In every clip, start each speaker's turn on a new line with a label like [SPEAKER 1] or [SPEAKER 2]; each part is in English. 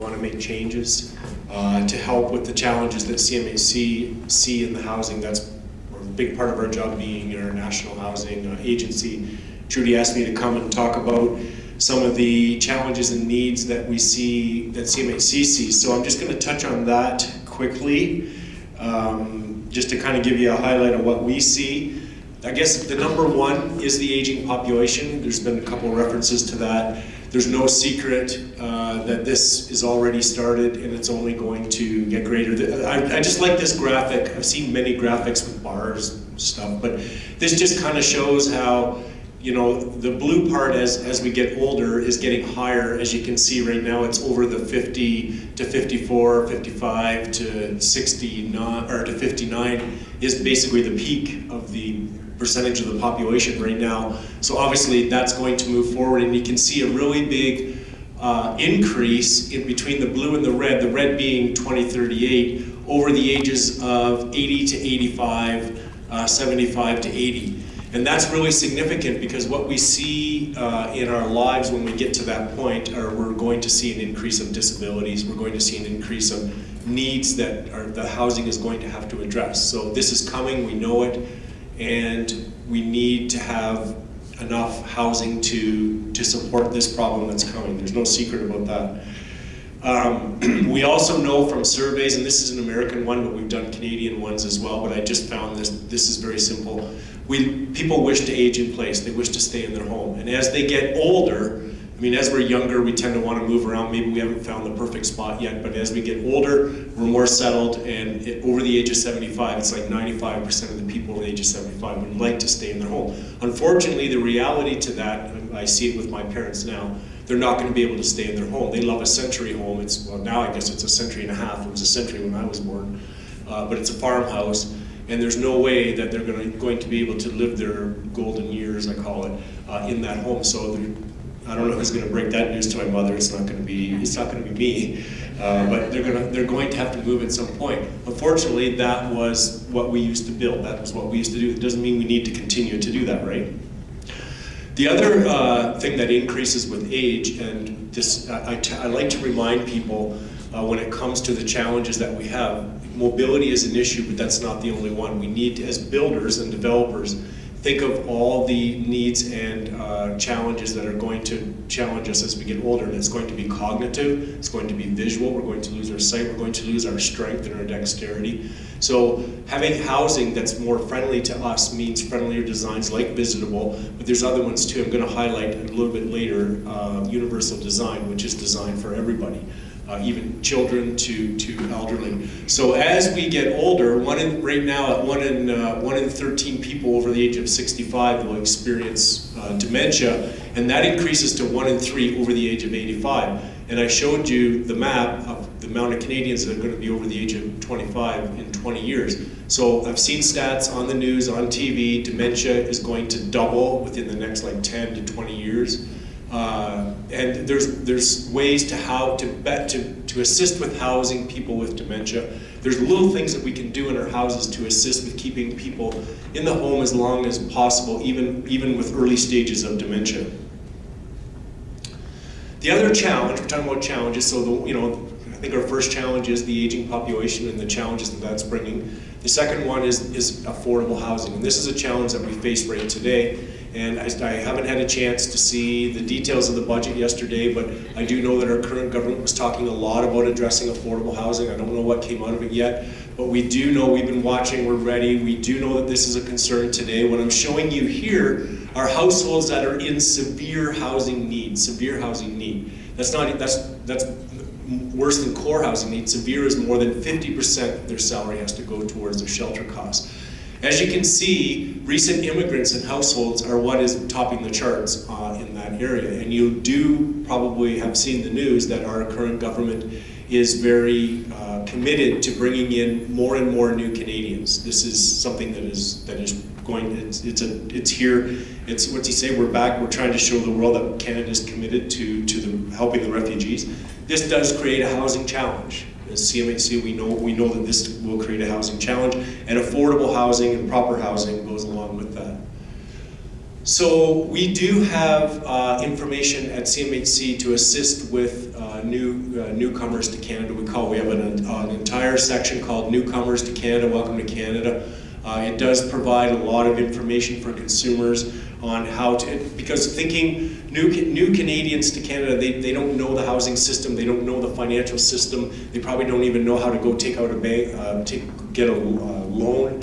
[SPEAKER 1] want to make changes uh, to help with the challenges that CMHC see in the housing. That's a big part of our job being our national housing uh, agency. Trudy asked me to come and talk about some of the challenges and needs that we see, that CMHC sees. So I'm just going to touch on that quickly, um, just to kind of give you a highlight of what we see. I guess the number one is the aging population. There's been a couple of references to that. There's no secret uh, that this is already started and it's only going to get greater. I, I, just like this graphic. I've seen many graphics with bars and stuff, but this just kind of shows how, you know, the blue part as, as we get older is getting higher. As you can see right now, it's over the 50 to 54, 55 to 69, or to 59 is basically the peak of the percentage of the population right now. So obviously that's going to move forward and you can see a really big uh, increase in between the blue and the red, the red being 2038, over the ages of 80 to 85, uh, 75 to 80. And that's really significant because what we see uh, in our lives when we get to that point are we're going to see an increase of disabilities, we're going to see an increase of needs that are, the housing is going to have to address. So this is coming, we know it, and we need to have enough housing to, to support this problem that's coming. There's no secret about that. Um, we also know from surveys, and this is an American one, but we've done Canadian ones as well, but I just found this, this is very simple. We, people wish to age in place, they wish to stay in their home. And as they get older, I mean, as we're younger, we tend to want to move around. Maybe we haven't found the perfect spot yet, but as we get older, we're more settled, and it, over the age of 75, it's like 95% of the people over the age of 75 would like to stay in their home. Unfortunately, the reality to that, I see it with my parents now, they're not going to be able to stay in their home. They love a century home. It's well now I guess it's a century and a half. It was a century when I was born, uh, but it's a farmhouse, and there's no way that they're going to, going to be able to live their golden years, I call it, uh, in that home. So I don't know who's going to break that news to my mother. It's not going to be. It's not going to be me. Uh, but they're going to. They're going to have to move at some point. Unfortunately, that was what we used to build. That was what we used to do. It doesn't mean we need to continue to do that, right? The other uh, thing that increases with age, and this, I, I like to remind people uh, when it comes to the challenges that we have. Mobility is an issue, but that's not the only one. We need, as builders and developers, think of all the needs and uh, challenges that are going to challenge us as we get older. And it's going to be cognitive, it's going to be visual, we're going to lose our sight, we're going to lose our strength and our dexterity. So having housing that's more friendly to us means friendlier designs like Visitable, but there's other ones too. I'm going to highlight a little bit later uh, Universal Design, which is designed for everybody uh, even children to, to elderly. So as we get older, one in, right now, one in, uh, one in 13 people over the age of 65 will experience uh, dementia, and that increases to one in three over the age of 85. And I showed you the map of the amount of Canadians that are going to be over the age of 25 in 20 years. So I've seen stats on the news, on TV, dementia is going to double within the next like 10 to 20 years. Uh, and there's there's ways to how to bet to to assist with housing people with dementia. There's little things that we can do in our houses to assist with keeping people in the home as long as possible, even even with early stages of dementia. The other challenge, we're talking about challenges, so the, you know, I think our first challenge is the aging population and the challenges that that's bringing. The second one is, is affordable housing, and this is a challenge that we face right today. And I, I, haven't had a chance to see the details of the budget yesterday, but I do know that our current government was talking a lot about addressing affordable housing. I don't know what came out of it yet, but we do know, we've been watching, we're ready. We do know that this is a concern today. What I'm showing you here are households that are in severe housing need, severe housing need. That's not, that's, that's worse than core housing need. Severe is more than 50% of their salary has to go towards their shelter costs. As you can see, recent immigrants and households are what is topping the charts uh, in that area. And you do probably have seen the news that our current government is very uh, committed to bringing in more and more new Canadians. This is something that is that is going. It's it's a it's here. It's what's he say? We're back. We're trying to show the world that Canada is committed to to the, helping the refugees. This does create a housing challenge. As CMHC, we know, we know that this will create a housing challenge, and affordable housing and proper housing goes along with that. So we do have uh, information at CMHC to assist with uh, new uh, newcomers to Canada. We call we have an, an entire section called Newcomers to Canada. Welcome to Canada. Uh, it does provide a lot of information for consumers on how to, because thinking new, new Canadians to Canada, they, they don't know the housing system, they don't know the financial system, they probably don't even know how to go take out a bank, uh, take, get a uh, loan.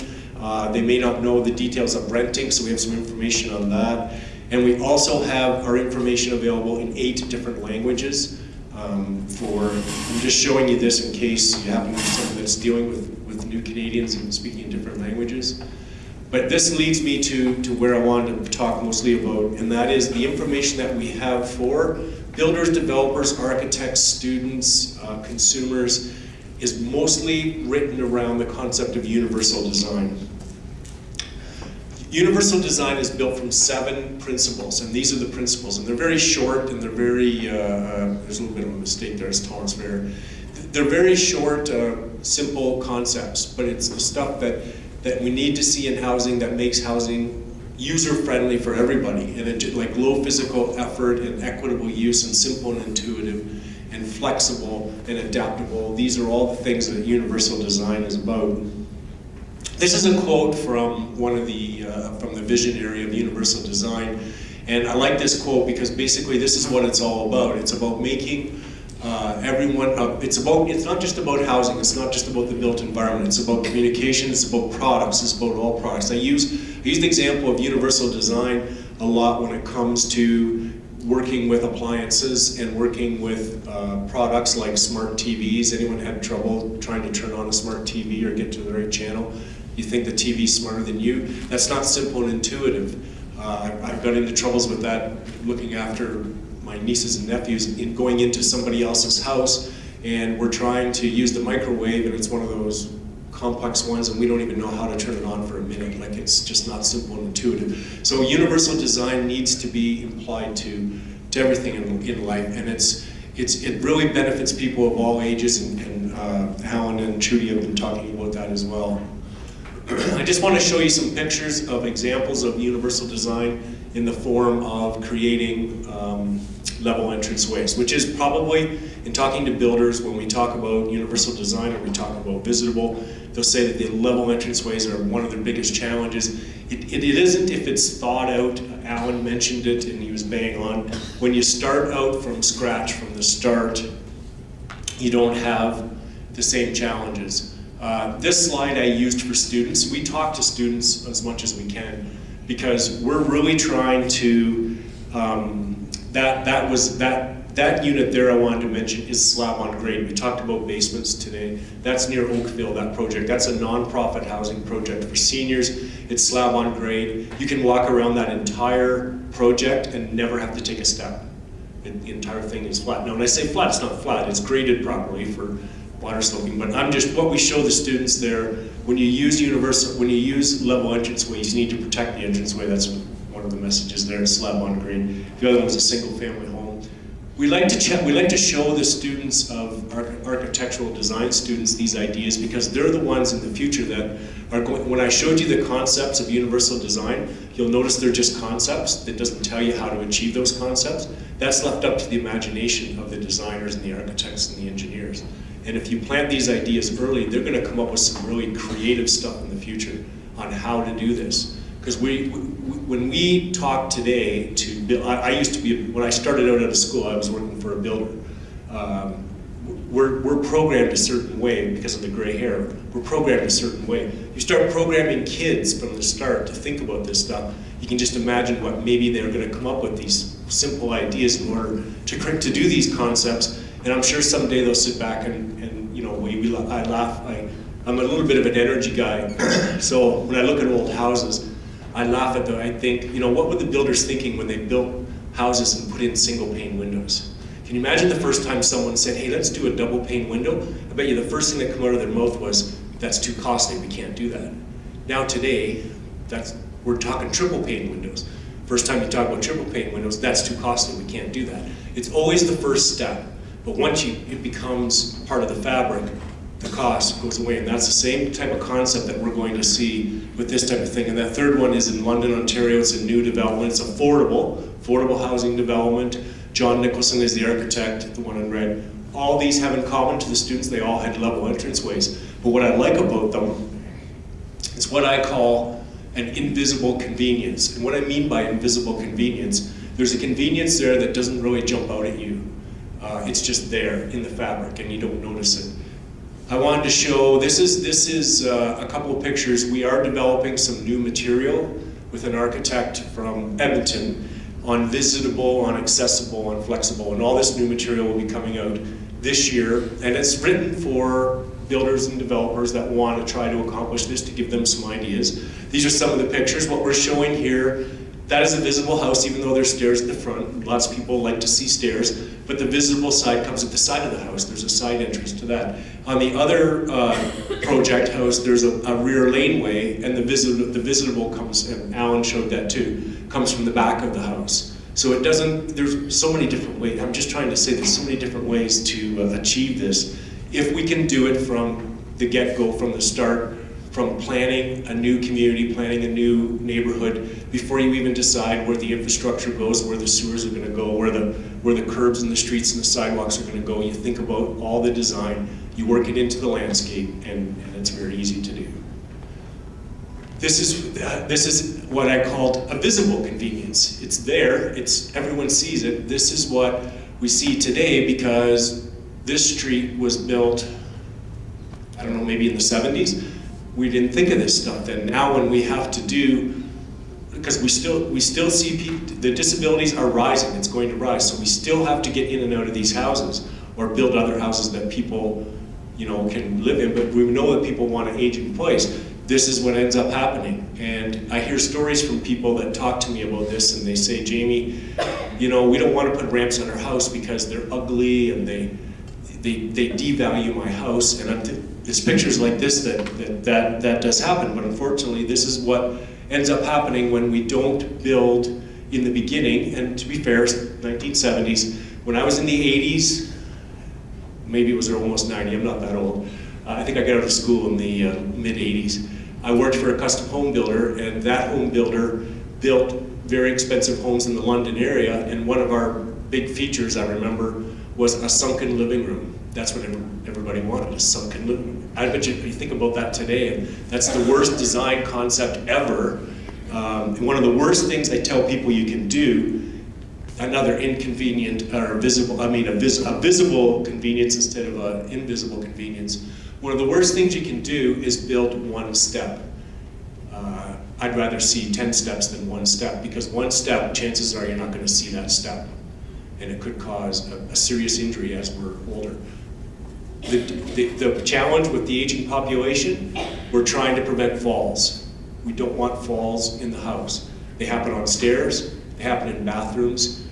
[SPEAKER 1] They may not know the details of renting, so we have some information on that. And we also have our information available in eight different languages. Um, for, I'm just showing you this in case you happen to be someone that's dealing with, with new Canadians and speaking in different languages. But this leads me to, to where I wanted to talk mostly about, and that is the information that we have for builders, developers, architects, students, uh, consumers, is mostly written around the concept of universal design. Universal design is built from seven principles, and these are the principles, and they're very short, and they're very, uh, uh, there's a little bit of a mistake there, as Thomas Fair. They're very short, uh, simple concepts, but it's the stuff that that we need to see in housing that makes housing user-friendly for everybody, and it, like low physical effort and equitable use and simple and intuitive and flexible and adaptable. These are all the things that universal design is about. This is a quote from one of the, uh, from the visionary of universal design, and I like this quote because basically this is what it's all about. It's about making uh, everyone, uh, it's about, it's not just about housing, it's not just about the built environment, it's about communication, it's about products, it's about all products. I use, I use the example of universal design a lot when it comes to working with appliances and working with uh, products like smart TVs. Anyone had trouble trying to turn on a smart TV or get to the right channel? You think the TV's smarter than you? That's not simple and intuitive. Uh, I've got into troubles with that looking after my nieces and nephews in going into somebody else's house and we're trying to use the microwave and it's one of those complex ones and we don't even know how to turn it on for a minute. Like it's just not simple and intuitive. So universal design needs to be applied to, to everything in, in life and it's, it's, it really benefits people of all ages and, and uh, Alan and Trudy have been talking about that as well. I just want to show you some pictures of examples of universal design in the form of creating um, level entrance ways, which is probably, in talking to builders, when we talk about universal design or we talk about visitable, they'll say that the level entrance ways are one of their biggest challenges. It, it, it isn't if it's thought out, Alan mentioned it and he was bang on. When you start out from scratch, from the start, you don't have the same challenges. Uh, this slide I used for students. We talk to students as much as we can because we're really trying to um, that, that was, that, that unit there I wanted to mention is slab on grade. We talked about basements today. That's near Oakville, that project. That's a nonprofit housing project for seniors. It's slab on grade. You can walk around that entire project and never have to take a step. the entire thing is flat. Now when I say flat, it's not flat. It's graded properly for water sloping, but I'm just, what we show the students there, when you use universal, when you use level entranceway, you need to protect the entranceway. That's the messages there, slab on grade. The other one was a single family home. We like to check, we like to show the students of architectural design students these ideas because they're the ones in the future that are going, when I showed you the concepts of universal design, you'll notice they're just concepts. That doesn't tell you how to achieve those concepts. That's left up to the imagination of the designers and the architects and the engineers. And if you plant these ideas early, they're going to come up with some really creative stuff in the future on how to do this. Because we, when we talk today to, I, I, used to be, when I started out out of school, I was working for a builder. Um, we're, we're programmed a certain way because of the gray hair. We're programmed a certain way. You start programming kids from the start to think about this stuff, you can just imagine what maybe they're going to come up with these simple ideas in order to, to do these concepts. And I'm sure someday they'll sit back and, and you know, we, we, I laugh. I, I'm a little bit of an energy guy. so when I look at old houses, I laugh at them. I think, you know, what were the builders thinking when they built houses and put in single pane windows? Can you imagine the first time someone said, hey, let's do a double pane window? I bet you the first thing that came out of their mouth was, that's too costly, we can't do that. Now today, that's, we're talking triple pane windows. First time you talk about triple pane windows, that's too costly, we can't do that. It's always the first step, but once you, it becomes part of the fabric, the cost goes away. And that's the same type of concept that we're going to see with this type of thing. And that third one is in London, Ontario. It's a new development. It's affordable, affordable housing development. John Nicholson is the architect, the one in red. all these have in common to the students, they all had level entranceways. But what I like about them is what I call an invisible convenience. And what I mean by invisible convenience, there's a convenience there that doesn't really jump out at you. Uh, it's just there in the fabric and you don't notice it. I wanted to show, this is, this is uh, a couple of pictures. We are developing some new material with an architect from Edmonton on visitable, on accessible, on flexible, and all this new material will be coming out this year, and it's written for builders and developers that want to try to accomplish this to give them some ideas. These are some of the pictures. What we're showing here, that is a visitable house, even though there's stairs at the front. Lots of people like to see stairs, but the visitable side comes at the side of the house. There's a side entrance to that. On the other uh, project house, there's a, a, rear laneway, and the, visit, the visitable comes, and Alan showed that too, comes from the back of the house. So it doesn't, there's so many different ways, I'm just trying to say there's so many different ways to uh, achieve this. If we can do it from the get-go, from the start, from planning a new community, planning a new neighborhood, before you even decide where the infrastructure goes, where the sewers are gonna go, where the, where the curbs and the streets and the sidewalks are gonna go, you think about all the design, you work it into the landscape, and, and it's very easy to do. This is, uh, this is what I called a visible convenience. It's there, it's, everyone sees it. This is what we see today because this street was built, I don't know, maybe in the 70s. We didn't think of this stuff then. Now when we have to do, because we still, we still see people, the disabilities are rising, it's going to rise, so we still have to get in and out of these houses or build other houses that people you know, can live in, but we know that people want to age in place this is what ends up happening. And I hear stories from people that talk to me about this and they say, Jamie, you know, we don't want to put ramps on our house because they're ugly and they, they, they devalue my house. And it's pictures like this that, that, that, that does happen, but unfortunately this is what ends up happening when we don't build in the beginning. And to be fair, 1970s, when I was in the 80s, maybe it was almost 90, I'm not that old, uh, I think I got out of school in the uh, mid 80s. I worked for a custom home builder and that home builder built very expensive homes in the London area and one of our big features I remember was a sunken living room. That's what everybody wanted, a sunken living. I bet you, you think about that today, and that's the worst design concept ever. Um, one of the worst things I tell people you can do another inconvenient or visible, I mean a, vis a visible convenience instead of an invisible convenience one of the worst things you can do is build one step. Uh, I'd rather see 10 steps than one step because one step, chances are you're not going to see that step. And it could cause a, a serious injury as we're older. The, the, the challenge with the aging population, we're trying to prevent falls. We don't want falls in the house. They happen on stairs, they happen in bathrooms,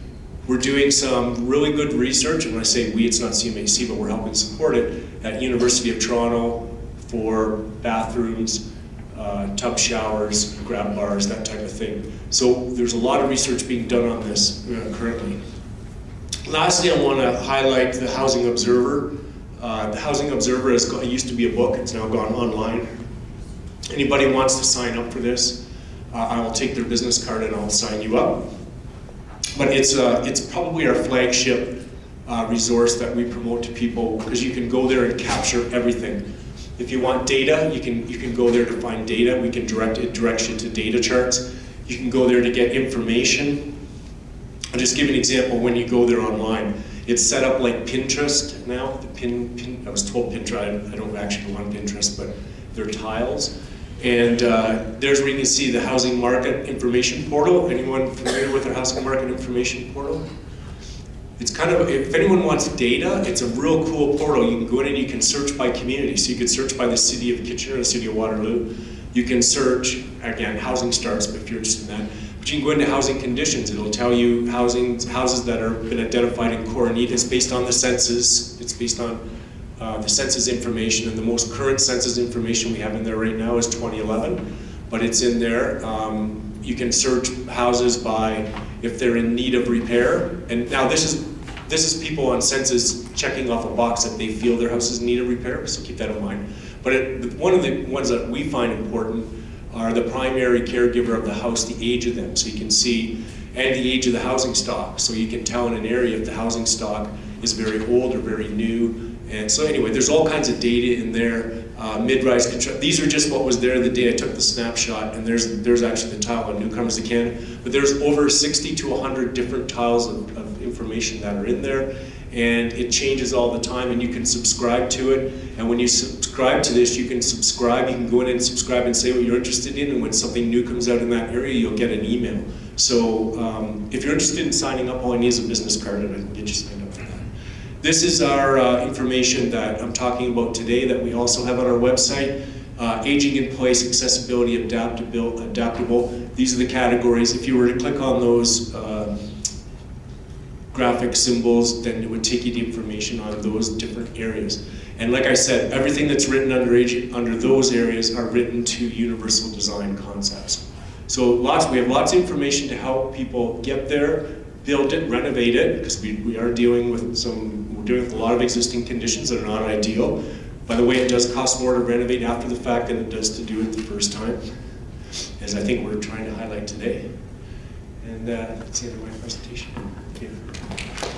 [SPEAKER 1] we're doing some really good research, and when I say we, it's not CMHC, but we're helping support it, at University of Toronto for bathrooms, uh, tub showers, grab bars, that type of thing. So there's a lot of research being done on this uh, currently. Lastly, I want to highlight the Housing Observer. Uh, the Housing Observer is, used to be a book, it's now gone online. Anybody wants to sign up for this, uh, I will take their business card and I'll sign you up. But it's, uh, it's probably our flagship uh, resource that we promote to people because you can go there and capture everything. If you want data, you can, you can go there to find data. We can direct it directs you to data charts. You can go there to get information. I'll just give an example when you go there online. It's set up like Pinterest now. The pin, pin I was told Pinterest, I don't actually on Pinterest, but they're tiles. And uh, there's where you can see the housing market information portal. Anyone familiar with the housing market information portal? It's kind of, if anyone wants data, it's a real cool portal. You can go in and you can search by community. So you can search by the city of Kitchener, the city of Waterloo. You can search, again, housing starts, but if you're interested in that. But you can go into housing conditions. It'll tell you housing, houses that are been identified in core need. Based on the census. It's based on uh, the census information, and the most current census information we have in there right now is 2011, but it's in there. Um, you can search houses by if they're in need of repair, and now this is this is people on census checking off a box that they feel their house is in need of repair, so keep that in mind. But it, one of the ones that we find important are the primary caregiver of the house, the age of them, so you can see, and the age of the housing stock, so you can tell in an area if the housing stock is very old or very new. And so anyway, there's all kinds of data in there. Uh, mid-rise. These are just what was there the day I took the snapshot, and there's there's actually the tile on newcomers Canada. But there's over 60 to 100 different tiles of, of information that are in there, and it changes all the time. And you can subscribe to it. And when you subscribe to this, you can subscribe. You can go in and subscribe and say what you're interested in. And when something new comes out in that area, you'll get an email. So um, if you're interested in signing up, all you need is a business card, and I can get you signed up for that. This is our uh, information that I'm talking about today that we also have on our website. Uh, aging in place, accessibility, adaptable, adaptable. These are the categories. If you were to click on those uh, graphic symbols, then it would take you to information on those different areas. And like I said, everything that's written under, under those areas are written to universal design concepts. So lots, we have lots of information to help people get there, build it, renovate it, because we, we are dealing with some, we're dealing with a lot of existing conditions that are not ideal. By the way, it does cost more to renovate after the fact than it does to do it the first time, as I think we're trying to highlight today. And uh, that's the end of my presentation. Thank you.